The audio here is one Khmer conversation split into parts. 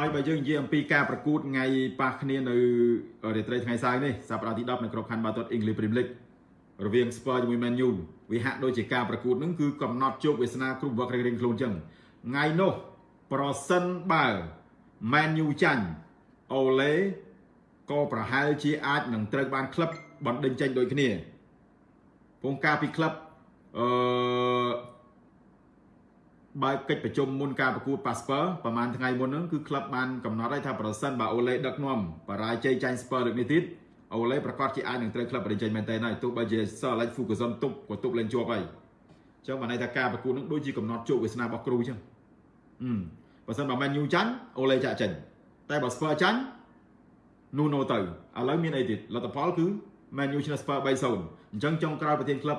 ហើយបើយើងនិយាយអំពីការប្រកួតថ្ងៃប៉ះគ្នានៅរាត្រីថ្ងៃសៅរ៍នេះសប្តាហ៍ទី10នៅក្របខ័ណ្ឌបាល់ទាត់ English Premier League រវាង Spurs ជាមួយ Man U វាហាក់ដូចជាការប្រកួតនឹងគឺកំណត់ជោគវាសនាគ្រប់វឹករៀងៗខ្លួនចឹងថ្ងៃនោះប្រសិនបើ Man U ចាញ់អូឡេក៏ប្រហែលជាអាចនឹងត្រូវបានក្លឹបបណ្ដេញចេញដូចគ្នាពងការពីក្លឹបអឺ បើកិច្ចប្រជុំមុនការប្រកួតប៉ាស្ពើប្រហែលថ្ងៃមុនហ្នឹងគឺក្លឹបបានកំណត់ឲ្យថាប្រសិនបើអូឡេដឹកនាំបរាជ័យចាញ់ស្ពើលើកនេះទៀតអូឡេប្រកាសជាអាចនឹងត្រូវក្លឹបបរិញ្ចេញមែនតើហើយទោះបីជាសរឡេចហ្វូកាសុនទប់ក៏ទប់លេងជាប់ហើយអញ្ចឹងបានន័យថាការប្រកួតនឹងដូចជាកំណត់ជោគវាសនារបស់គ្រូអញ្ចឹងអឺបើសិនបើមែនញូចាញ់អូឡេចាក់ចេញតែបើស្ពើចាញ់នូណូទៅឥឡូវមានអីទៀតលទ្ធផលគឺមែនញូឈ្នះស្ពើ3-0អញ្ចឹងចុងក្រោយប្រធានក្លឹប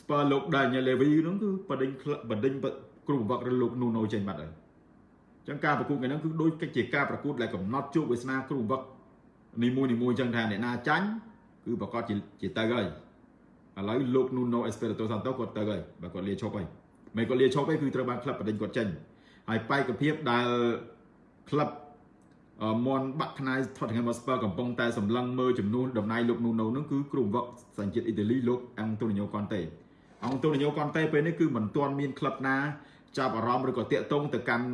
ស្ពើលោកដាញ៉ែលេវីហ្នឹងគឺបដិញក្លឹបបដិញ គ្រូបង្វឹកឬលោកនូណូចេញបាត់ហើយអញ្ចឹងការប្រកួតថ្ងៃហ្នឹងគឺដូចជាការប្រកួតដែលកំណត់ជោគវាសនាគ្រូបង្វឹកនីមួយនីមួយអញ្ចឹងថាអ្នកណាចាញ់គឺប្រកាសជាជាទៅហើយឥឡូវលោក Nuno Espirito Santo គាត់ទៅហើយបើគាត់លាឈប់ហើយមិនគាត់លាឈប់ទេគឺត្រូវបានក្លឹបបដិញគាត់ចេញហើយបែកភាពដែលក្លឹបមន់បាក់ខ្នាយ Tottenham Hotspur កំពុងតែសម្លឹងមើលចំនួនតំណែងលោក Nuno នឹងគឺគ្រូបង្វឹកសញ្ជាតិអ៊ីតាលីលោក Antonio Conte Antonio Conte ពេលនេះគឺមិនទាន់មានក្លឹបណា ចាប់អារម្មណ៍ឬក៏តាកតងទៅកាន់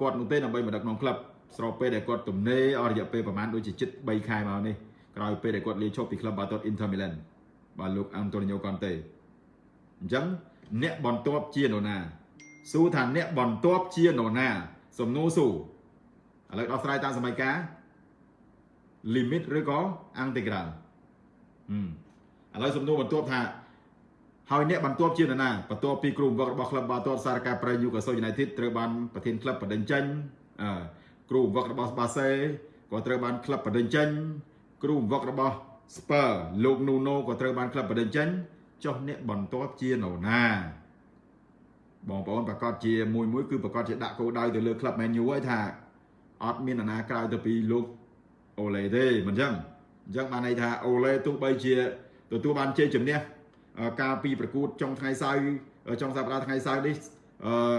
គាត់នោះទេដើម្បីមកដឹកនាំក្លឹបស្របពេលដែលគាត់ទំនេរអស់រយៈពេលប្រហែលដូចជាជិត3ខែមកនេះក្រោយពេលដែលគាត់លាឈប់ពីក្លឹបបាល់ទាត់ Inter Milan បាទលោក Antonio Conte អញ្ចឹងអ្នកបន្ទាប់ជានរណាសួរថាអ្នកបន្ទាប់ជានរណា សំណួរសួរឥឡូវដោះស្រាយតាមសម័យកាល limit ឬក៏ integral ឥឡូវសំណួរបន្ទាប់ថា ហើយអ្នកបន្ទាប់ជានរណាបន្ទាប់ពីគ្រូបង្វឹករបស់ក្លឹបបាល់ទាត់សារកាប្រៃ Newcastle United ត្រូវបានប្រធានក្លឹបបដិញ្ចេញអឺគ្រូបង្វឹករបស់បាសេក៏ត្រូវបានក្លឹបបដិញ្ចេញគ្រូបង្វឹករបស់ Spur លោក Nuno ក៏ត្រូវបានក្លឹបបដិញ្ចេញចុះអ្នកបន្ទាប់ជានរណាបងប្អូនប្រកាសជាមួយមួយគឺប្រកាសជាដាក់គោលដៅទៅលើក្លឹប Man U ហើយថាអត់មាននរណាក្រៅទៅពីលោកអូឡេទេមិនអញ្ចឹងអញ្ចឹងបានន័យថាអូឡេទោះបីជាទទួលបានជ័យជំនះ ការពីប្រកួតចុងថ្ងៃសៅរ៍ចុងសប្តាហ៍ថ្ងៃសៅរ៍នេះអឺ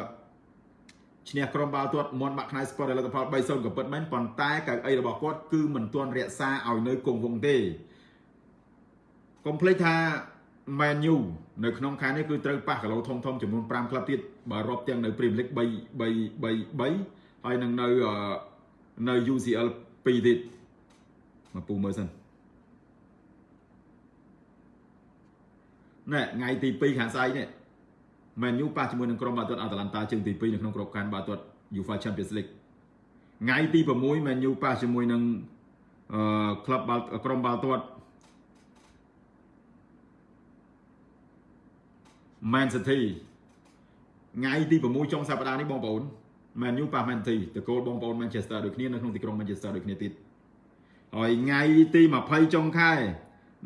ឈ្នះក្រុមបាល់ទាត់មន់បាក់ខ្នែស្ពតលទ្ធផល3-0ក៏ពិតមែនប៉ុន្តែកៅអីរបស់គាត់គឺមិនទាន់រក្សាឲ្យនៅគង់វង្សទេកុំភ្លេចថា Man U នៅក្នុងខែនេះគឺត្រូវប៉ះគីឡូធំធំចំនួន5ក្លឹបទៀតបើរាប់ទាំងនៅ Premier League 3 3 3 3ហើយនឹងនៅនៅ UCL 2ទៀតមកពូមើលសិន ណែថ្ងៃទី2ខាងស្អែកនេះ Man U ប៉ះជាមួយនឹងក្រុមបាល់ទាត់ Atalanta ជើងទី2នៅក្នុងក្របខ័ណ្ឌបាល់ទាត់ UEFA Champions League ថ្ងៃទី6 Man U ប៉ះជាមួយនឹងអឺក្លឹបបាល់ក្រុមបាល់ទាត់ Man City ថ្ងៃទី6ចុងសប្តាហ៍នេះបងប្អូន Man U ប៉ះ Man City តកូលបងប្អូន Manchester ដូចគ្នានៅក្នុងទីក្រុង Manchester ដូចគ្នាទៀតហើយថ្ងៃទី20ចុងខែ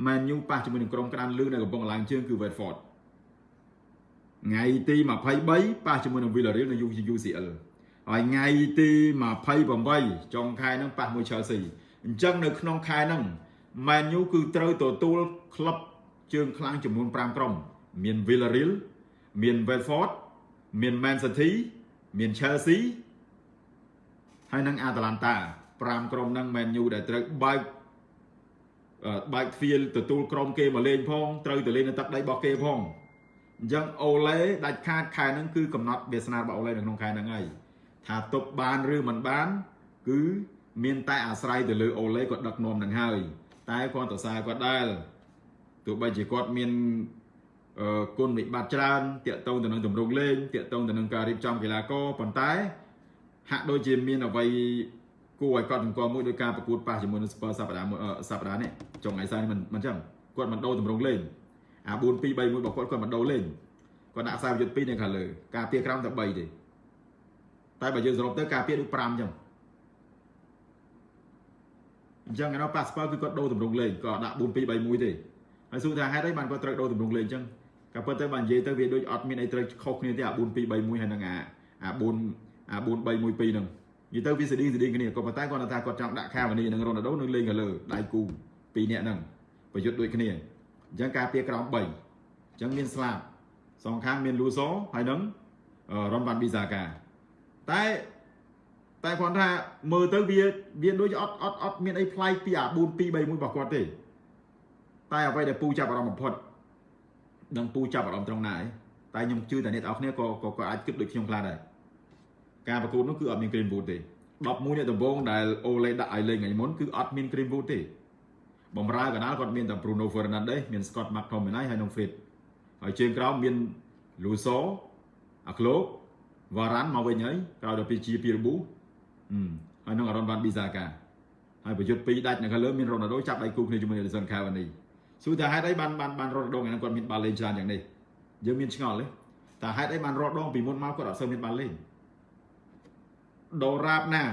Man U ប៉ះជាមួយនឹងក្រុមក្តាន់លឺនៅកំពង់ឡើងជើងគឺ Watford ថ្ងៃទី23ប៉ះជាមួយនឹង Villarreal នៅ UCL ហើយថ្ងៃទី28ចុងខែហ្នឹងប៉ះមួយ Chelsea អញ្ចឹងនៅក្នុងខែហ្នឹង Man U គឺត្រូវទទួលក្លឹបជើងខ្លាំងចំនួន5ក្រុម មាន Villarreal មាន Watford មាន Man City មាន Chelsea ហើយនិង Atalanta 5ក្រុមហ្នឹង Man U ដែលត្រូវបើក បើកទ្វារទទួលក្រុមគេមកលេងផងត្រូវទៅលេងនៅទឹកដីរបស់គេផងអញ្ចឹងអូឡេដាច់ខាតខែហ្នឹងគឺកំណត់វាសនារបស់អូឡេនៅក្នុងខែហ្នឹងហើយថាទប់បានឬមិនបាន គឺមានតែអាស្រ័យទៅលើអូឡេគាត់ដឹកនាំនឹងហើយតែគាត់ទៅសារគាត់ដែរទោះបីជាគាត់មានអឺគុណវិបត្តិច្រើនតាក់ទងទៅនឹងទម្រង់លេងតាក់ទងទៅនឹងការរៀបចំកីឡាករប៉ុន្តែហាក់ដូចជាមានអ្វី គួរឲ្យកត់សម្គាល់មួយដោយការប្រកួតប៉ះជាមួយនឹង Spurs សប្តាហ៍សប្តាហ៍នេះចុងថ្ងៃសៅរ៍នេះមិនមិនចឹងគាត់មិនដូរទម្រង់លេងអា4 2 3 1របស់គាត់គាត់មិនដូរលេងគាត់ដាក់ខ្សែយុទ្ធ2នៅខាងលើការពារក្រោមតែ3ទេតែបើយើងសរុបទៅការពារដូច5ចឹងអញ្ចឹងឯនោះប៉ាសប៉លគឺគាត់ដូរទម្រង់លេងគាត់ដាក់4 2 3 1ទេហើយសួរថាហេតុអីបានគាត់ត្រូវដូរទម្រង់លេងអញ្ចឹងក៏ប៉ុន្តែបើនិយាយទៅវាដូចអត់មានអីត្រូវខុសគ្នាទេអា4 2 3 1ហើយនឹងអាអា4អា4 3 1 2ហ្នឹង និយាយទៅវាស្តីស្តីគ្នាក៏ប៉ុន្តែគាត់ថាគាត់ចង់ដាក់ខាវនីនិងរ៉ូណាល់ដូនៅលេងខាងលើដៃគូពីរនាក់ហ្នឹងប្រយុទ្ធដូចគ្នាអញ្ចឹងការពារក្រោម3អញ្ចឹងមានស្លាប់សងខាងមានលូសូហើយនឹងរ៉ុនវ៉ាន់ប៊ីសាកាតែតែគាត់ថាមើលទៅវាវាដូចអត់អត់អត់មានអីប្លែកពីអា4 2 3 1របស់គាត់ទេតែអ្វីដែលពូចាប់អារម្មណ៍បំផុតនឹងពូចាប់អារម្មណ៍ត្រង់ណាឯងតែខ្ញុំជឿតែអ្នកនរគ្នាក៏ក៏ក៏អាចគិតដូចខ្ញុំខ្លះដែរ ការប្រកួតនោះគឺអត់មាន Green Wood ទេ11អ្នកដំបូងដែលអូលេដាក់ឲ្យលេងថ្ងៃមុនគឺអត់មាន Green Wood ទេបំរើកណ្ដាលគាត់មានតែ Bruno Fernandes មាន Scott McTominay ហើយនិង Fred ហើយជើងក្រោមមាន Luso អាក្លោកវ៉ារ៉ាន់មកវិញហើយក្រោយដល់ពីជាពីរប៊ូហើយនឹងអារ៉ុនវ៉ាន់ប៊ីសាកាហើយប្រយុទ្ធពីរដាច់នៅខាងលើមានរ៉ូណាល់ដូចាប់ដៃគូគ្នាជាមួយនឹង Edison Cavani សួរថាហេតុអីបានបានបានរ៉ូណាល់ដូថ្ងៃហ្នឹងគាត់មានបាល់លេងច្រើនយ៉ាងនេះយើងមានឆ្ងល់ទេតែហេតុអីបានរត់ដងពីមុនមកគាត់អត់សូវមានបាល់លេង ដរាបណា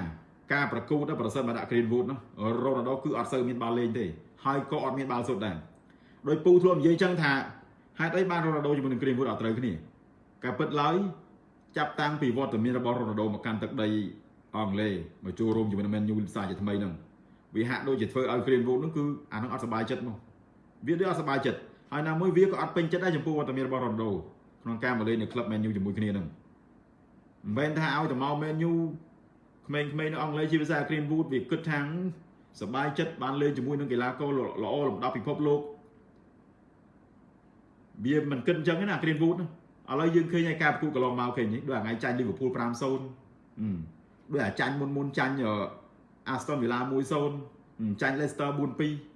ការប្រកួតប្រសិនបើដាក់ Greenwood នោះរ៉ូណាល់ដូគឺអត់សូវមានបាល់លេងទេហើយក៏អត់មានបាល់សុទ្ធដែរដោយពូធ្លាប់និយាយចឹងថាហេតុអីបានរ៉ូណាល់ដូជាមួយនឹង Greenwood អត់ត្រូវគ្នាការពិតឡើយចាប់តាំងពីវត្តមានរបស់រ៉ូណាល់ដូមកកាន់ទឹកដីអង់គ្លេសមកចូលរួមជាមួយនឹង Man U ផ្សារជាថ្មីហ្នឹងវាហាក់ដូចជាធ្វើឲ្យ Greenwood ហ្នឹងគឺអាហ្នឹងអត់សប្បាយចិត្តមកវាដូចអត់សប្បាយចិត្តហើយណាមួយវាក៏អត់ពេញចិត្តដែរចំពោះវត្តមានរបស់ Ronaldo ក្នុងការមកលេងនៅក្លឹប Man U ជាមួយគ្នាហ្នឹងមិនមែនថាឲ្យតែមក Man U ក្មេងៗនៅអង់គ្លេសជាភាសា Greenwood វាគិតថាសប្បាយចិត្តបានលេងជាមួយនឹងកីឡាករល្អលំដាប់ពិភពលោកវាមិនគិតអញ្ចឹងទេណា Greenwood ណាឥឡូវយើងឃើញឯការប្រគូកន្លងមកឃើញនេះដូចថ្ងៃចាញ់ Liverpool 5-0ដូចអាចាញ់មុនមុនចាញ់ Aston Villa 1-0ចាញ់ Leicester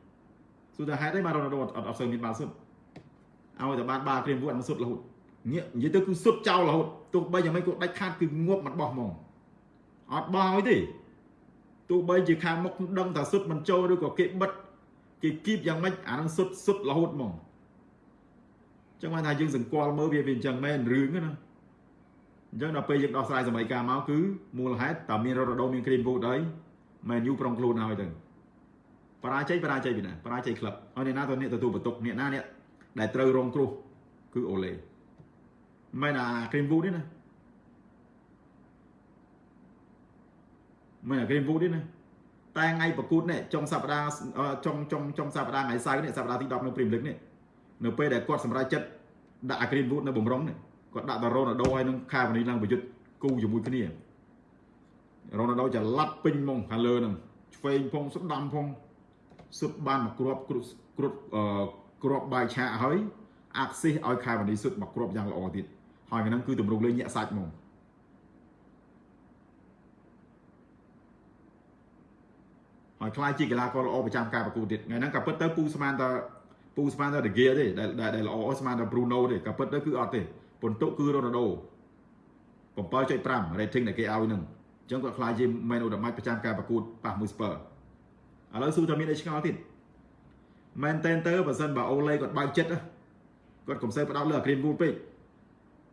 4-2សួរថាហេតុអីបាន Ronaldo អត់អត់សូវមានបាល់សុទ្ធឲ្យតែបានបាល់ Greenwood អត់សុទ្ធរហូតងាកនិយាយទៅគឺសុទ្ធចោលរហូតទោះបីយ៉ាងម៉េចក៏ដាច់ខាតគឺងាប់មិនបោះហ្មង អត់បោះឲ្យទេទោះបីជាខាងមុខដឹងថាសុទ្ធមិនចូលឬក៏គេបិទគេគៀបយ៉ាងម៉េចអានឹងសុទ្ធសុទ្ធរហូតហ្មងចឹងបានថាយើងសង្កល់មើលវាវាអញ្ចឹងមែនរឿងណាអញ្ចឹងដល់ពេលយើងដោះស្រាយសម័យកាលមកគឺមូលហេតុតើមានរ៉ូណាល់ដូមានគ្រីមវូតហើយមែនយូប្រុងខ្លួនហើយទៅបរាជ័យបរាជ័យពីណាបរាជ័យក្លឹបហើយអ្នកណាទៅអ្នកទទួលបន្ទុកអ្នកណាអ្នកដែលត្រូវរងគ្រោះគឺអូឡេមិនអាគ្រីមវូតទេណា មិនអាគ្រីមវូតទេណាតែថ្ងៃប្រកួតនេះចុងសប្តាហ៍ចុងចុងចុងសប្តាហ៍ថ្ងៃសៅរ៍នេះសប្តាហ៍ទី10នៅព្រីមលីកនេះនៅពេលដែលគាត់សម្រេចចិត្តដាក់អាគ្រីមវូតនៅបំរុងនេះគាត់ដាក់តារ៉ូណាល់ដូហើយនឹងខាវនីឡើងប្រយុទ្ធគូជាមួយគ្នារ៉ូណាល់ដូចល័តពេញហ្មងខាងលើហ្នឹងឆ្វេងផងស្ដាំផងសុទ្ធបានមកគ្រាប់គ្រុតគ្រុតអឺគ្រាប់បាយឆាហើយអាក់ស៊ីសឲ្យខាវនីសុទ្ធមកគ្រាប់យ៉ាងល្អទៀតហើយហ្នឹងគឺទម្រង់លេងញាក់សាច់ហ្មង ហើយខ្លាចជាកីឡាករល្អប្រចាំការប្រកួតទៀតថ្ងៃហ្នឹងក៏ពិតទៅពូស្មានតែពូស្មានតែដេហ្គាទេដែលដែលល្អស្មានតែប្រូណូទេក៏ពិតទៅគឺអត់ទេពិន្ទុគឺរ៉ូណាល់ដូ7.5 rating ដែលគេឲ្យនឹងអញ្ចឹងគាត់ខ្លាចជា man of the match ប្រចាំការប្រកួតប៉ះមួយ Spurs ឥឡូវស៊ូថាមានអីឆ្ងល់ទៀតមែនតែនទៅបើសិនបើអូឡេគាត់បើកចិត្តគាត់កុំសូវផ្ដោតលើអា Greenwood ពេក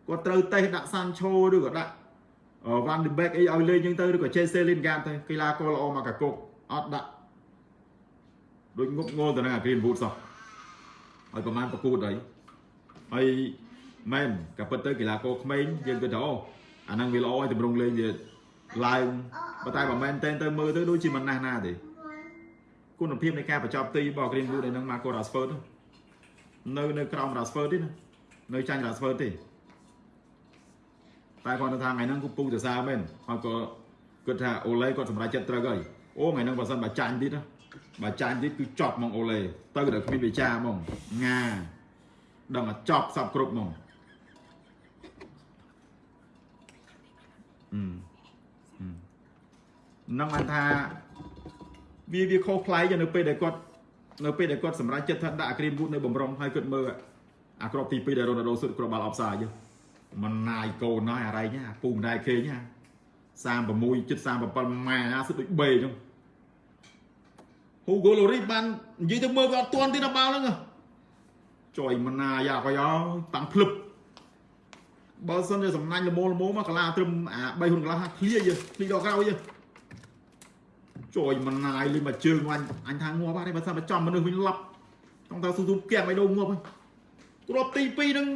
គាត់ត្រូវតេះដាក់ Sancho ឬក៏ដាក់ Van de Beek អីឲ្យលេងអញ្ចឹងទៅឬក៏ Jesse Lingard ទៅកីឡាករល្អមកកាគុក អត់ដាក់ដូចងប់ងល់ទៅនឹងអា Greenwood សោះហើយប្រហែលប្រកួតហើយហើយមែនក៏ពិតទៅកីឡាករក្មេងយើងគិតថាអូអាហ្នឹងវាល្អឲ្យតម្រង់លេងវាឡើងប៉ុន្តែបើមែនតែនទៅមើលទៅដូចជាមិនណាស់ណាទេគុណភាពនៃការបញ្ចប់ទីរបស់ Greenwood នៅនឹង Marco Rashford នៅនៅក្រោម Rashford ទេណានៅចាញ់ Rashford ទេតែគាត់ថាថ្ងៃហ្នឹងគូពូសរសើរមែនហើយក៏គិតថាអូឡេគាត់សម្រេចចិត្តត្រូវហើយ អូថ្ងៃហ្នឹងបើសិនបើចាញ់ទៀតណាបើចាញ់ទៀតគឺចប់ហ្មងអូឡេទៅដល់គ្មានវិចារហ្មងងាដឹងតែចប់សពគ្រប់ហ្មងនឹងបានថាវាវាខុសប្លែកនៅពេលដែលគាត់នៅពេលដែលគាត់សម្រេចចិត្តថាដាក់អាគ្រីមវូតនៅបំរុងហើយគាត់មើលអាក្របទី2ដែលរ៉ូណាល់ដូសុទ្ធគ្រាប់បាល់អបសាយមិនណាយកូនណោះអារ៉ៃណាពូមិនដែរឃើញណា 36ជិត37ម៉ែ50ដូចបេចឹង Hugo Lloris បាននិយាយទៅមើលវាអត់ទាន់ទេដល់បាល់ហ្នឹងចុយមណាយ៉ាក៏យោតាំងភ្លឹបបើសិនជាសំណាញ់លមោលមោមកកាឡាត្រឹមអា3ហ៊ុនកន្លះឃ្លៀយើឃ្លីដល់ក្រោយយើចុយមណាយលេងមកជើងអញអញថាងាប់ហើយបើសិនបើចំមនុស្សវិញឡប់ຕ້ອງទៅស៊ូស៊ូកែមឲ្យដូរងាប់ហើយទ្របទី2ហ្នឹង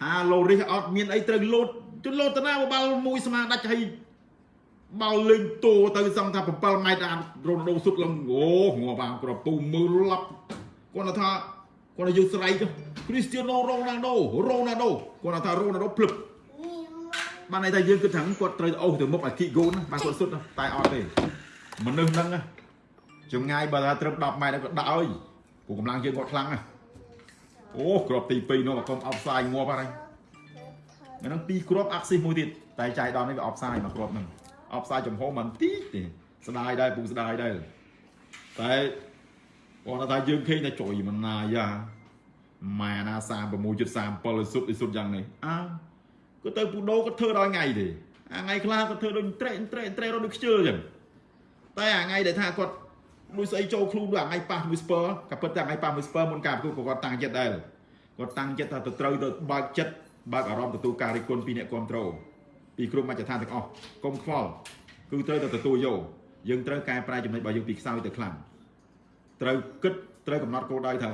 ថាឡូរីសអត់មានអីត្រូវលោតជន់លោតតាណាបាល់មួយស្មាដាច់ហើយ បាល់លេងតូទៅសង្ឃថា7ម៉ែត្រអារ៉ូណាល់ដូសុទ្ធឡើងអូងាប់អាគ្រាប់ពូមើលឡប់គាត់ថាគាត់យកស្រ័យទៅគ្រីស្ទៀណូរ៉ូណាល់ដូរ៉ូណាល់ដូគាត់ថារ៉ូណាល់ដូភ្លឹបបានន័យថាយើងគិតថាគាត់ត្រូវអូសទៅមុខឲ្យគីហ្គូនណាបានគាត់សុទ្ធណាតែអត់ទេមនុស្សហ្នឹងណាចម្ងាយបើថាត្រឹម10ម៉ែត្រគាត់ដាក់អើយព្រោះកម្លាំងជើងគាត់ខ្លាំងណាអូគ្រាប់ទី2នោះមកកុំអបផ្សាយងាប់ហើយហ្នឹងពីរគ្រាប់អាក់ស៊ីសមួយទៀតតែចៃដន្យនេះវាអបផ្សាយមកគ្រាប់ហ្នឹង អបផ្សាយចំហមិនទីទេស្ដាយដែរពូស្ដាយដែរតែគាត់ថាយើងឃើញតែចុយមិនណាយ៉ាម៉ែណា36.37សុទ្ធសុទ្ធយ៉ាងនេះអើគាត់ទៅពូដូគាត់ធ្វើដល់ថ្ងៃទេអាថ្ងៃខ្លះគាត់ធ្វើដូចត្រេកត្រេកត្រេករត់ដូចខ្ជិលអញ្ចឹងតែអាថ្ងៃដែលថាគាត់ដូចស្អីចូលខ្លួនដូចអាថ្ងៃប៉ះ Whisper ក៏ពិតតែថ្ងៃប៉ះ Whisper មុនការប្រកួតក៏គាត់តាំងចិត្តដែរគាត់តាំងចិត្តថាទៅត្រូវទៅបើកចិត្តបើកអារម្មណ៍ទទួលការរិះគន់ពីអ្នកគ្រប់គ្រង ពីគ្រប់មជ្ឈដ្ឋានទាំងអស់កុំខ្វល់គឺត្រូវតែទទួលយកយើងត្រូវកែប្រែចំណុចរបស់យើងពីខ្សោយទៅខ្លាំងត្រូវគិតត្រូវកំណត់គោលដៅថា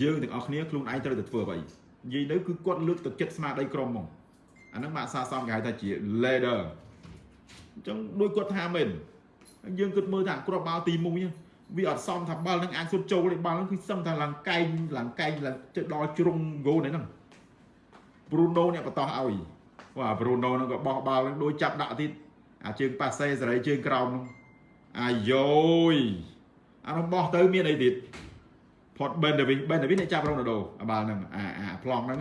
យើងទាំងអស់គ្នាខ្លួនឯងត្រូវតែធ្វើអ្វីនិយាយទៅគឺគាត់លើកទឹកចិត្តស្មារតីក្រុមហ្មងអាហ្នឹងបាក់សាសំគេហៅថាជា leader អញ្ចឹងដូចគាត់ថាមែនយើងគិតមើលថាគ្រាប់បាល់ទី1វាអត់សមថាបាល់ហ្នឹងអាចសុទ្ធចូលទេបាល់ហ្នឹងគឺសឹងថាឡើងកែងឡើងកែងឡើងទៅដល់ជ្រុងហ្គោលហ្នឹង Bruno អ្នកបតោះឲ្យ បាទ Bruno ហ្នឹងក៏បោះបាល់ហ្នឹងដូចចាប់ដាក់ទៀតអាជើងប៉ាសេសេរីជើងក្រោមហ្នឹងអាយ៉យអានោះបោះទៅមានអីទៀតផត Ben Davis Ben Davis អ្នកចាប់ Ronaldo អាបាល់ហ្នឹងអាអាប្លង់ហ្នឹង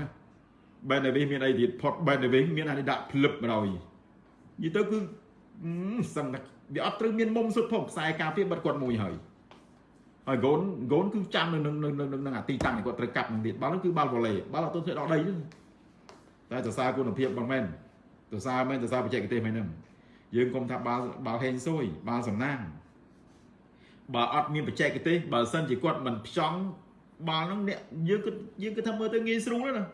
Ben Davis មានអីទៀតផត Ben Davis មានអានេះដាក់ភ្លឹបមកហើយនិយាយទៅគឺសឹងតែវាអត់ត្រូវមានមុំសុទ្ធផងខ្សែការពារបិទគាត់មួយហើយហើយកូនកូនគឺចាំនៅនឹងនឹងនឹងអាទីតាំងគាត់ត្រូវកាប់នឹងទៀតបាល់ហ្នឹងគឺបាល់វ៉ូឡេបាល់អត់ទៅធ្វើដល់ដីទេ តែសរសើរគុណភាពបងមែនសរសើរមែនសរសើរបច្ចេកទេសមែនហ្នឹងយើងកុំថាបាល់បាល់ហេងស៊ុយបាល់សំណាងបើអត់មានបច្ចេកទេសបើសិនជាគាត់មិនផ្ចង់បាល់ហ្នឹងអ្នកយើងគិតយើងគិតថាមើលទៅងាយស្រួលណា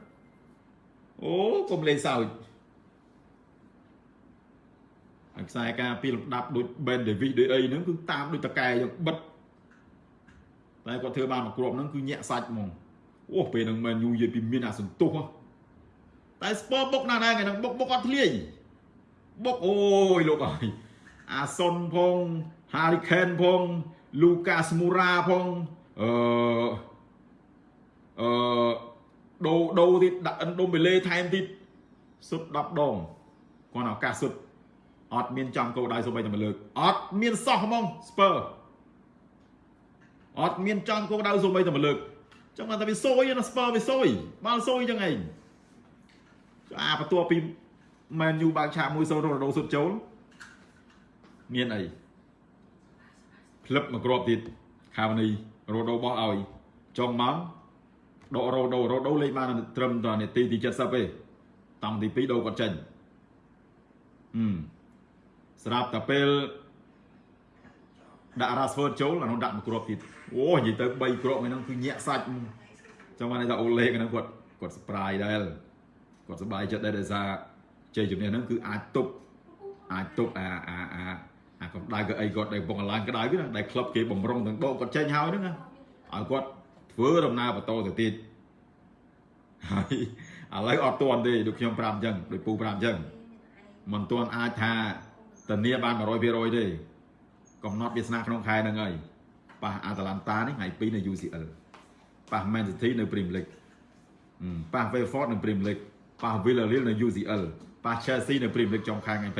អូកុំលេងសើចអាខ្សែការពីលំដាប់ដូច Ben Davis ដូចអីហ្នឹងគឺតាមដូចតកែយ៉ាងបិទតែគាត់ធ្វើបានមួយគ្រាប់ហ្នឹងគឺញាក់សាច់ហ្មងអូពេលហ្នឹងមែនយូនិយាយពីមានអាសន្ទុះ តែស្ពើបុកណាស់ដែរថ្ងៃហ្នឹងបុកបុកអត់ធ្លាយបុកអូយលោកអើយអាសុនផង Hurricane ផង Lucas Moura ផងអឺអឺដូដូទៀតដាក់អិនដូបេលេថែមទៀតសុទ្ធ10ដងគាត់ឱកាសសុទ្ធអត់មានចំគោលដៅសូម្បីតែមួយលើកអត់មានសោះហ្មងស្ពើអត់មានចំគោលដៅសូម្បីតែមួយលើកចឹងបានតែវាសួយណាស្ពើវាសួយបាល់សួយចឹងឯង អាបន្ទាប់ពីមែនយូបើកឆាក1-0រ៉ូណាល់ដូសុទ្ធចូលមានអីផ្លឹបមកគ្រាប់ទៀតខាវនីរ៉ូដូបោះឲ្យចុងមកដករ៉ូដូរ៉ូដូលេខបានត្រឹមតែនាទីទី70ទេតង់ទី2ដូរគាត់ចេញអឺស្រាប់តែពេលដាក់ Rashford ចូលអានោះដាក់មួយគ្រាប់ទៀតអូនិយាយទៅ3គ្រាប់ហ្នឹងគឺញាក់សាច់ចឹងបានថាអូលេហ្នឹងគាត់គាត់ surprise ដែរ គាត់សប្បាយចិត្តដែរដោយសារជ័យជំនះហ្នឹងគឺអាចទប់អាចទប់អាអាអាអាកម្ដៅក៏អីគាត់ដែលបងឡើងក្ដៅណាដែលក្លឹបគេបំរុងទាំងដកគាត់ចេញហើយហ្នឹងណាឲ្យគាត់ធ្វើដំណើរបន្តទៅទៀតហើយឥឡូវអត់ទាន់ទេដូចខ្ញុំប្រាប់អញ្ចឹងដូចពូប្រាប់អញ្ចឹងមិនទាន់អាចថាធានាបាន100%ទេកំណត់វាសនាក្នុងខែហ្នឹងហើយប៉ះអាតាឡាន់តានេះថ្ងៃ2នៅ UCL ប៉ះ Man City នៅ Premier League ប៉ះ Watford នៅ Premier League ប៉ះ Villarreal នៅ UCL ប៉ះ Chelsea នៅ Premier League ចុងខែថ្ងៃ28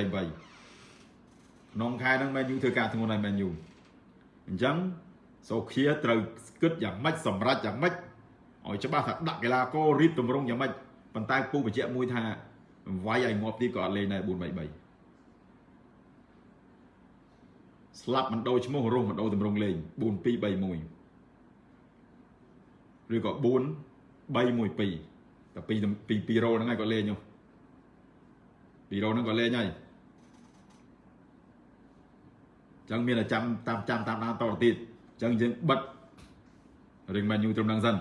ក្នុងខែហ្នឹង Man U ធ្វើការធ្ងន់ហើយ Man U អញ្ចឹងសូខៀត្រូវគិតយ៉ាងម៉េចសម្រាប់យ៉ាងម៉េចឲ្យច្បាស់ថាដាក់កីឡាកររៀបទម្រង់យ៉ាងម៉េចប៉ុន្តែពូបញ្ជាក់មួយថាវាយឲ្យងាប់ទីក៏អត់លេងដែរ4-3-3ស្លាប់មិនដូរឈ្មោះរស់មិនដូរទម្រង់លេង4-2-3-1ឬក៏4 3-1-2 តែពីពីពីរ៉ូហ្នឹងហើយគាត់លេងនោះពីរ៉ូហ្នឹងគាត់លេងហើយចឹងមានតែចាំតាមចាំតាមដានតទៅទៀតចឹងយើងបិទរឿងមែនយូត្រឹមហ្នឹងសិន